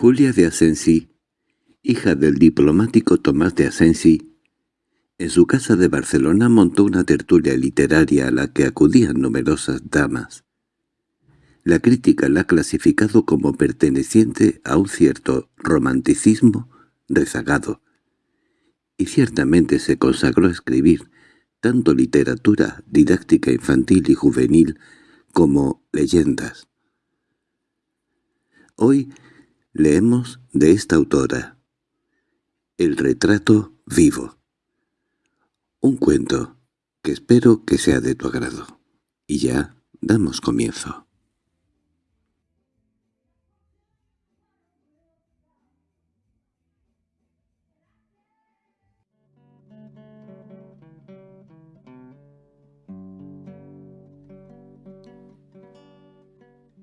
Julia de Asensi, hija del diplomático Tomás de Asensi, en su casa de Barcelona montó una tertulia literaria a la que acudían numerosas damas. La crítica la ha clasificado como perteneciente a un cierto romanticismo rezagado, y ciertamente se consagró a escribir tanto literatura didáctica infantil y juvenil como leyendas. Hoy leemos de esta autora El retrato vivo, un cuento que espero que sea de tu agrado. Y ya damos comienzo.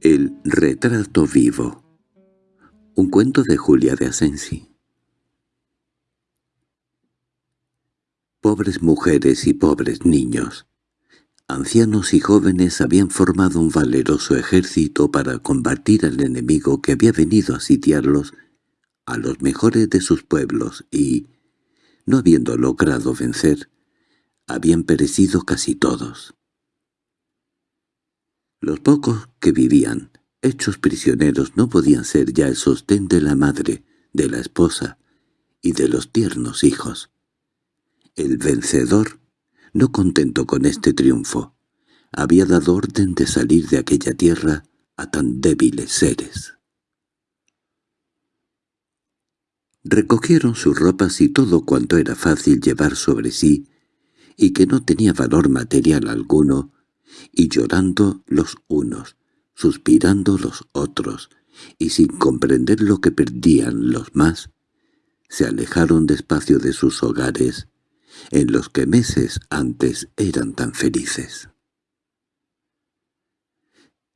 El retrato vivo Un cuento de Julia de Asensi Pobres mujeres y pobres niños, ancianos y jóvenes habían formado un valeroso ejército para combatir al enemigo que había venido a sitiarlos a los mejores de sus pueblos y, no habiendo logrado vencer, habían perecido casi todos. Los pocos que vivían, hechos prisioneros, no podían ser ya el sostén de la madre, de la esposa y de los tiernos hijos. El vencedor, no contento con este triunfo, había dado orden de salir de aquella tierra a tan débiles seres. Recogieron sus ropas y todo cuanto era fácil llevar sobre sí, y que no tenía valor material alguno, y llorando los unos, suspirando los otros, y sin comprender lo que perdían los más, se alejaron despacio de sus hogares, en los que meses antes eran tan felices.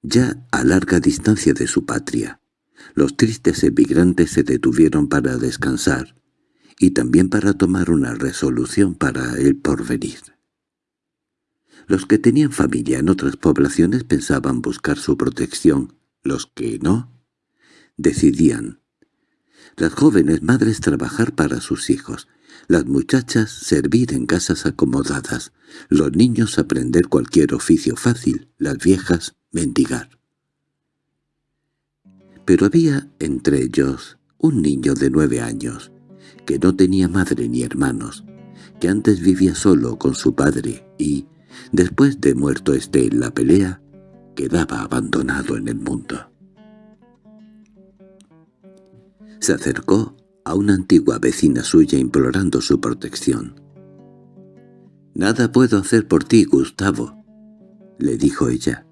Ya a larga distancia de su patria, los tristes emigrantes se detuvieron para descansar y también para tomar una resolución para el porvenir. Los que tenían familia en otras poblaciones pensaban buscar su protección, los que no, decidían. Las jóvenes madres trabajar para sus hijos, las muchachas servir en casas acomodadas, los niños aprender cualquier oficio fácil, las viejas mendigar. Pero había entre ellos un niño de nueve años, que no tenía madre ni hermanos, que antes vivía solo con su padre y, Después de muerto este en la pelea, quedaba abandonado en el mundo. Se acercó a una antigua vecina suya implorando su protección. «Nada puedo hacer por ti, Gustavo», le dijo ella.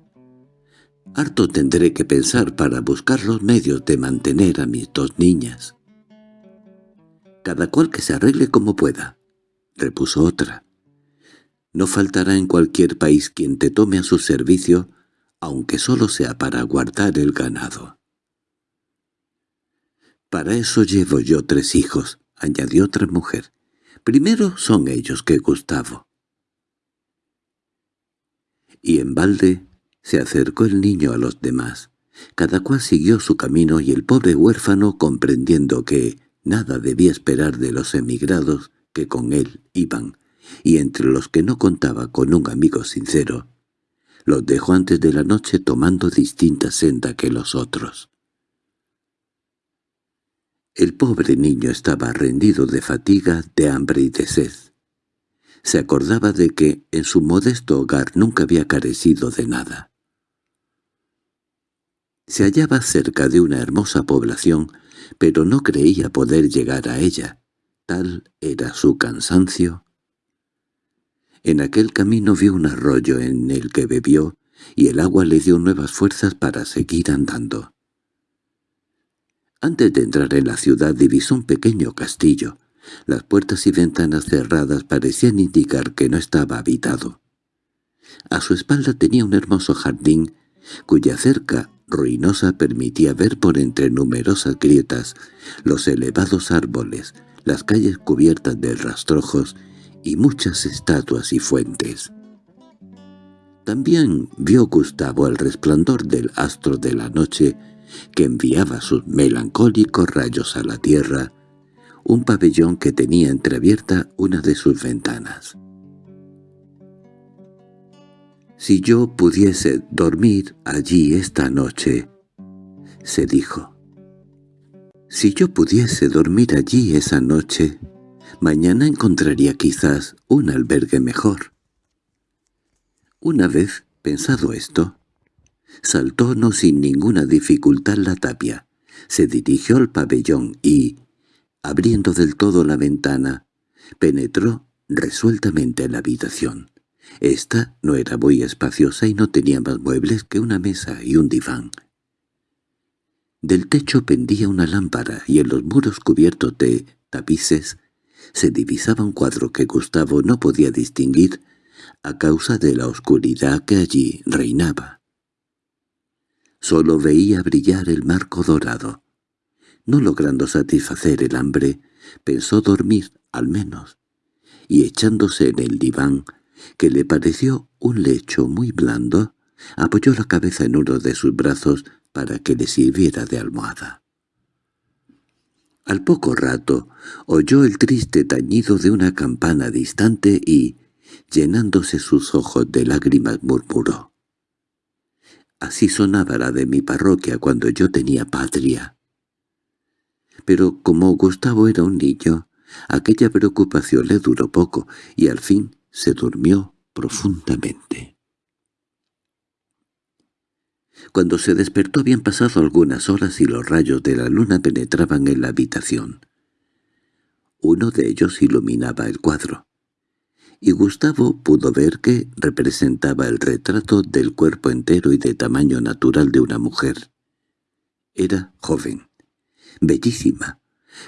«Harto tendré que pensar para buscar los medios de mantener a mis dos niñas». «Cada cual que se arregle como pueda», repuso otra. No faltará en cualquier país quien te tome a su servicio, aunque solo sea para guardar el ganado. «Para eso llevo yo tres hijos», añadió otra mujer. «Primero son ellos que Gustavo». Y en balde se acercó el niño a los demás. Cada cual siguió su camino y el pobre huérfano, comprendiendo que nada debía esperar de los emigrados que con él iban, y entre los que no contaba con un amigo sincero, los dejó antes de la noche tomando distinta senda que los otros. El pobre niño estaba rendido de fatiga, de hambre y de sed. Se acordaba de que en su modesto hogar nunca había carecido de nada. Se hallaba cerca de una hermosa población, pero no creía poder llegar a ella. Tal era su cansancio en aquel camino vio un arroyo en el que bebió, y el agua le dio nuevas fuerzas para seguir andando. Antes de entrar en la ciudad divisó un pequeño castillo. Las puertas y ventanas cerradas parecían indicar que no estaba habitado. A su espalda tenía un hermoso jardín, cuya cerca ruinosa permitía ver por entre numerosas grietas los elevados árboles, las calles cubiertas de rastrojos y muchas estatuas y fuentes. También vio Gustavo el resplandor del astro de la noche que enviaba sus melancólicos rayos a la tierra, un pabellón que tenía entreabierta una de sus ventanas. «Si yo pudiese dormir allí esta noche», se dijo. «Si yo pudiese dormir allí esa noche, mañana encontraría quizás un albergue mejor». Una vez pensado esto, saltó no sin ninguna dificultad la tapia, se dirigió al pabellón y, abriendo del todo la ventana, penetró resueltamente en la habitación. Esta no era muy espaciosa y no tenía más muebles que una mesa y un diván. Del techo pendía una lámpara y en los muros cubiertos de tapices se divisaba un cuadro que Gustavo no podía distinguir a causa de la oscuridad que allí reinaba. Solo veía brillar el marco dorado. No logrando satisfacer el hambre, pensó dormir, al menos, y echándose en el diván, que le pareció un lecho muy blando, apoyó la cabeza en uno de sus brazos para que le sirviera de almohada. Al poco rato oyó el triste tañido de una campana distante y, llenándose sus ojos de lágrimas, murmuró. Así sonaba la de mi parroquia cuando yo tenía patria. Pero como Gustavo era un niño, aquella preocupación le duró poco y al fin se durmió profundamente. Cuando se despertó habían pasado algunas horas y los rayos de la luna penetraban en la habitación. Uno de ellos iluminaba el cuadro, y Gustavo pudo ver que representaba el retrato del cuerpo entero y de tamaño natural de una mujer. Era joven, bellísima,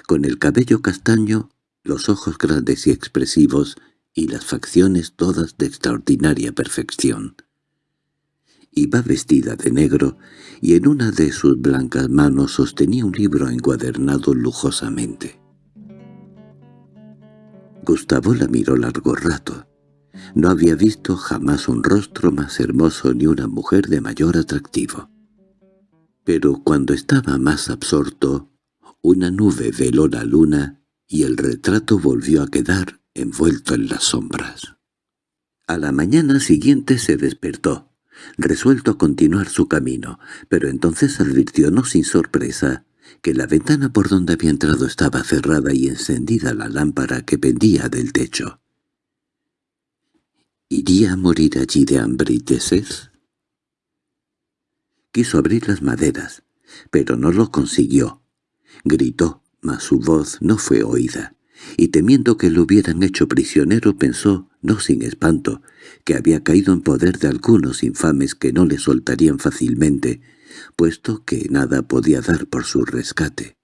con el cabello castaño, los ojos grandes y expresivos, y las facciones todas de extraordinaria perfección. Iba vestida de negro, y en una de sus blancas manos sostenía un libro encuadernado lujosamente. Gustavo la miró largo rato. No había visto jamás un rostro más hermoso ni una mujer de mayor atractivo. Pero cuando estaba más absorto, una nube veló la luna y el retrato volvió a quedar envuelto en las sombras. A la mañana siguiente se despertó, resuelto a continuar su camino, pero entonces advirtió no sin sorpresa que la ventana por donde había entrado estaba cerrada y encendida la lámpara que pendía del techo. ¿Iría a morir allí de hambre y de sed? Quiso abrir las maderas, pero no lo consiguió. Gritó, mas su voz no fue oída y temiendo que lo hubieran hecho prisionero pensó, no sin espanto, que había caído en poder de algunos infames que no le soltarían fácilmente, puesto que nada podía dar por su rescate.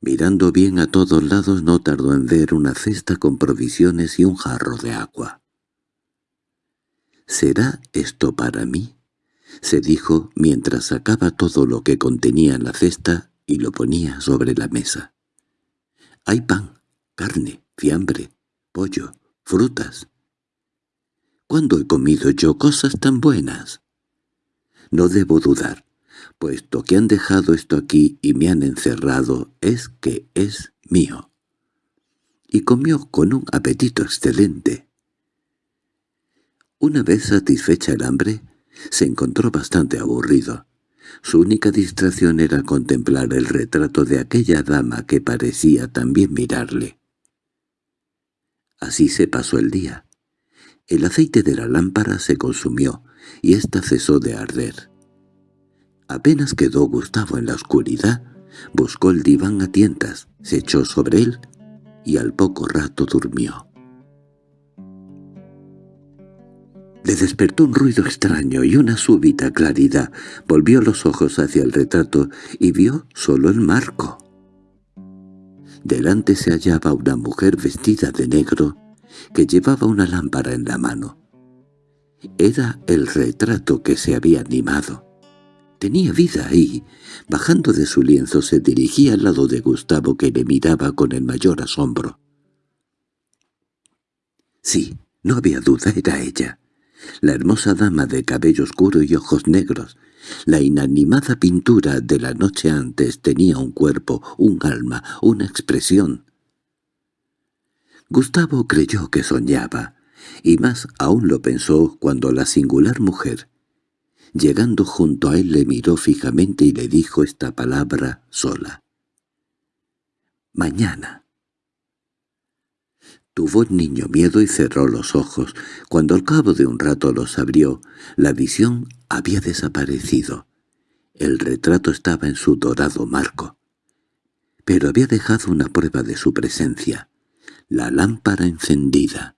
Mirando bien a todos lados no tardó en ver una cesta con provisiones y un jarro de agua. «¿Será esto para mí?» se dijo mientras sacaba todo lo que contenía la cesta y lo ponía sobre la mesa. Hay pan, carne, fiambre, pollo, frutas. ¿Cuándo he comido yo cosas tan buenas? No debo dudar, puesto que han dejado esto aquí y me han encerrado, es que es mío. Y comió con un apetito excelente. Una vez satisfecha el hambre, se encontró bastante aburrido. Su única distracción era contemplar el retrato de aquella dama que parecía también mirarle. Así se pasó el día. El aceite de la lámpara se consumió, y ésta cesó de arder. Apenas quedó Gustavo en la oscuridad, buscó el diván a tientas, se echó sobre él, y al poco rato durmió. Le despertó un ruido extraño y una súbita claridad. Volvió los ojos hacia el retrato y vio solo el marco. Delante se hallaba una mujer vestida de negro que llevaba una lámpara en la mano. Era el retrato que se había animado. Tenía vida y, bajando de su lienzo, se dirigía al lado de Gustavo que le miraba con el mayor asombro. Sí, no había duda, era ella la hermosa dama de cabello oscuro y ojos negros, La inanimada pintura de la noche antes tenía un cuerpo, un alma, una expresión. Gustavo creyó que soñaba, y más aún lo pensó cuando la singular mujer, llegando junto a él, le miró fijamente y le dijo esta palabra sola. «Mañana». Tuvo el niño miedo y cerró los ojos. Cuando al cabo de un rato los abrió, la visión había desaparecido. El retrato estaba en su dorado marco. Pero había dejado una prueba de su presencia la lámpara encendida.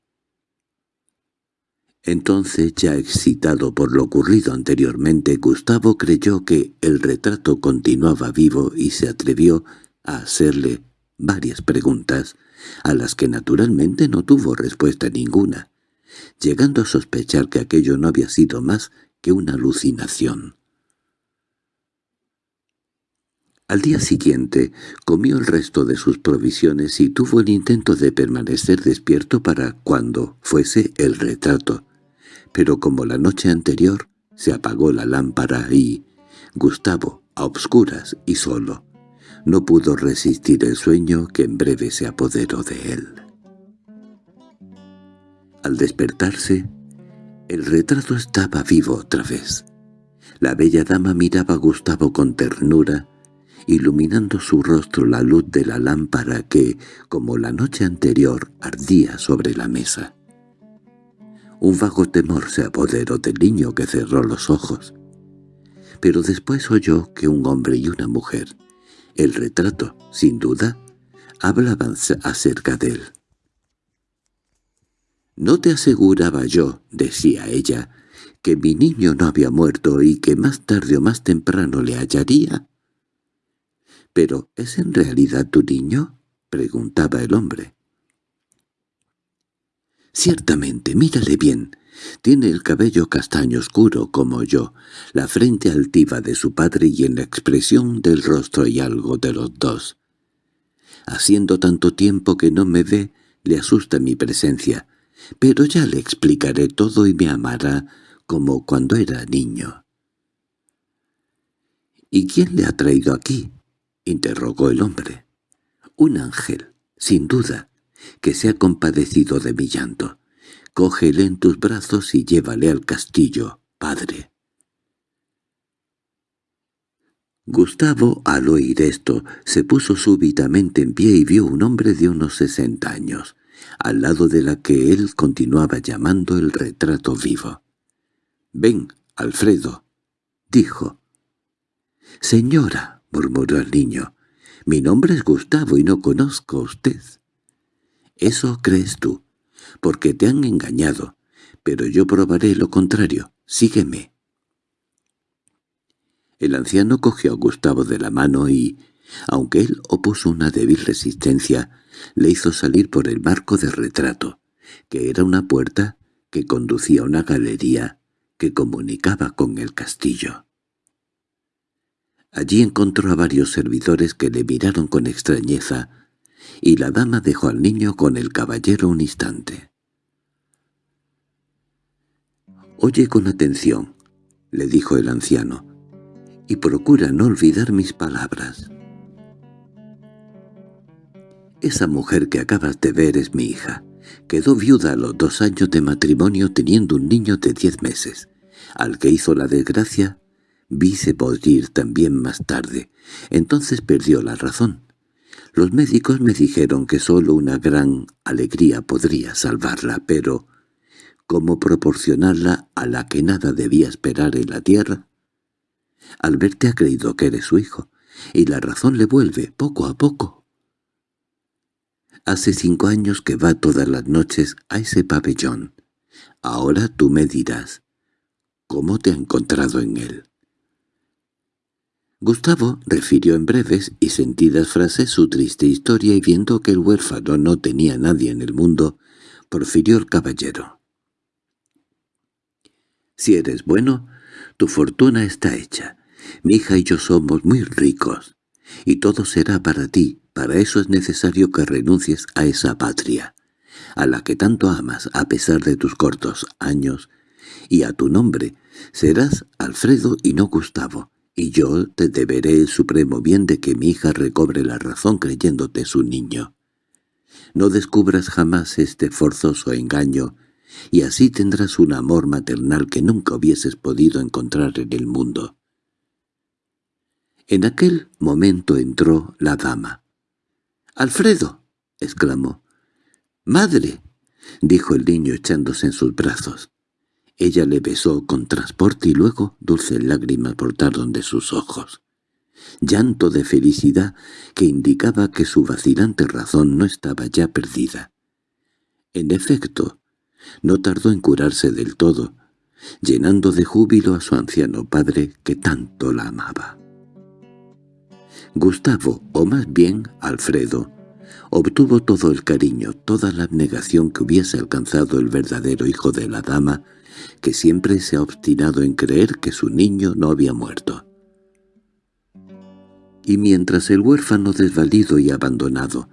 Entonces, ya excitado por lo ocurrido anteriormente, Gustavo creyó que el retrato continuaba vivo y se atrevió a hacerle varias preguntas, a las que naturalmente no tuvo respuesta ninguna, llegando a sospechar que aquello no había sido más que una alucinación. Al día siguiente comió el resto de sus provisiones y tuvo el intento de permanecer despierto para cuando fuese el retrato. Pero como la noche anterior, se apagó la lámpara y Gustavo, a obscuras y solo, no pudo resistir el sueño que en breve se apoderó de él. Al despertarse, el retrato estaba vivo otra vez. La bella dama miraba a Gustavo con ternura iluminando su rostro la luz de la lámpara que, como la noche anterior, ardía sobre la mesa. Un vago temor se apoderó del niño que cerró los ojos. Pero después oyó que un hombre y una mujer, el retrato, sin duda, hablaban acerca de él. «No te aseguraba yo», decía ella, «que mi niño no había muerto y que más tarde o más temprano le hallaría?» —¿Pero es en realidad tu niño? —preguntaba el hombre. —Ciertamente, mírale bien. Tiene el cabello castaño oscuro como yo, la frente altiva de su padre y en la expresión del rostro hay algo de los dos. Haciendo tanto tiempo que no me ve, le asusta mi presencia, pero ya le explicaré todo y me amará como cuando era niño. —¿Y quién le ha traído aquí? —interrogó el hombre. —Un ángel, sin duda, que se ha compadecido de mi llanto. Cógele en tus brazos y llévale al castillo, padre. Gustavo, al oír esto, se puso súbitamente en pie y vio un hombre de unos sesenta años, al lado de la que él continuaba llamando el retrato vivo. «Ven, Alfredo», dijo. «Señora», —murmuró el niño—, mi nombre es Gustavo y no conozco a usted. Eso crees tú, porque te han engañado, pero yo probaré lo contrario. Sígueme. El anciano cogió a Gustavo de la mano y, aunque él opuso una débil resistencia, le hizo salir por el marco de retrato, que era una puerta que conducía a una galería que comunicaba con el castillo. Allí encontró a varios servidores que le miraron con extrañeza, y la dama dejó al niño con el caballero un instante. «Oye con atención», le dijo el anciano, «y procura no olvidar mis palabras». «Esa mujer que acabas de ver es mi hija. Quedó viuda a los dos años de matrimonio teniendo un niño de diez meses, al que hizo la desgracia Vise ir también más tarde. Entonces perdió la razón. Los médicos me dijeron que sólo una gran alegría podría salvarla, pero ¿cómo proporcionarla a la que nada debía esperar en la tierra? Alberto ha creído que eres su hijo, y la razón le vuelve poco a poco. Hace cinco años que va todas las noches a ese pabellón. Ahora tú me dirás, ¿cómo te ha encontrado en él? Gustavo refirió en breves y sentidas frases su triste historia y viendo que el huérfano no tenía nadie en el mundo, profirió el caballero. «Si eres bueno, tu fortuna está hecha. Mi hija y yo somos muy ricos, y todo será para ti. Para eso es necesario que renuncies a esa patria, a la que tanto amas a pesar de tus cortos años, y a tu nombre, Serás Alfredo y no Gustavo, y yo te deberé el supremo bien de que mi hija recobre la razón creyéndote su niño. No descubras jamás este forzoso engaño, y así tendrás un amor maternal que nunca hubieses podido encontrar en el mundo. En aquel momento entró la dama. —¡Alfredo! —exclamó. —¡Madre! —dijo el niño echándose en sus brazos. Ella le besó con transporte y luego dulces lágrimas brotaron de sus ojos. Llanto de felicidad que indicaba que su vacilante razón no estaba ya perdida. En efecto, no tardó en curarse del todo, llenando de júbilo a su anciano padre que tanto la amaba. Gustavo, o más bien Alfredo, obtuvo todo el cariño, toda la abnegación que hubiese alcanzado el verdadero hijo de la dama, que siempre se ha obstinado en creer que su niño no había muerto. Y mientras el huérfano desvalido y abandonado,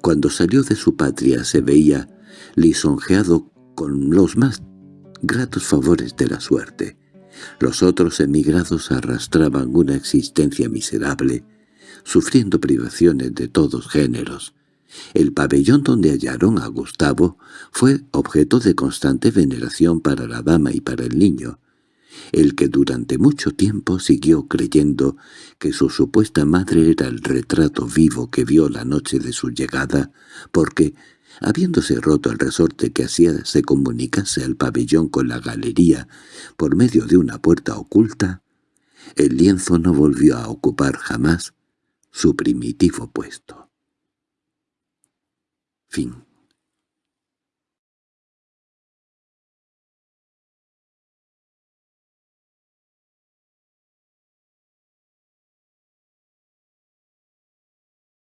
cuando salió de su patria se veía lisonjeado con los más gratos favores de la suerte, los otros emigrados arrastraban una existencia miserable, sufriendo privaciones de todos géneros, el pabellón donde hallaron a Gustavo fue objeto de constante veneración para la dama y para el niño, el que durante mucho tiempo siguió creyendo que su supuesta madre era el retrato vivo que vio la noche de su llegada, porque, habiéndose roto el resorte que hacía se comunicase al pabellón con la galería por medio de una puerta oculta, el lienzo no volvió a ocupar jamás su primitivo puesto. Fin